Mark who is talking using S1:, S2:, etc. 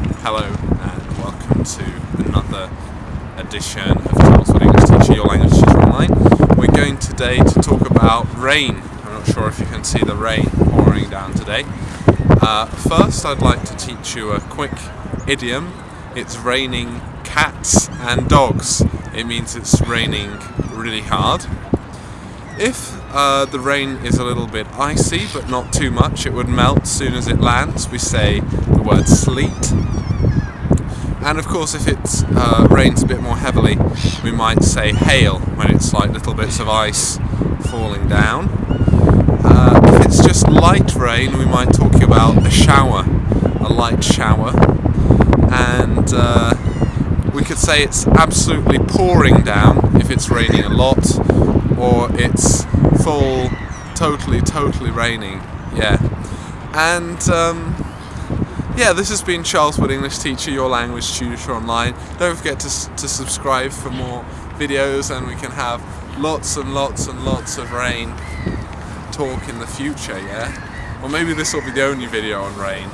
S1: Hello and welcome to another edition of Charles English Teacher, your language teacher online. We're going today to talk about rain. I'm not sure if you can see the rain pouring down today. Uh, first I'd like to teach you a quick idiom. It's raining cats and dogs. It means it's raining really hard. If uh, the rain is a little bit icy, but not too much, it would melt as soon as it lands. We say the word sleet. And of course, if it uh, rains a bit more heavily, we might say hail when it's like little bits of ice falling down. Uh, if it's just light rain, we might talk about a shower, a light shower. And uh, we could say it's absolutely pouring down if it's raining a lot or it's full, totally, totally raining. Yeah. And um, yeah, this has been Charles Wood, English teacher, your language tutor online. Don't forget to, to subscribe for more videos and we can have lots and lots and lots of rain talk in the future, yeah? Or maybe this will be the only video on rain.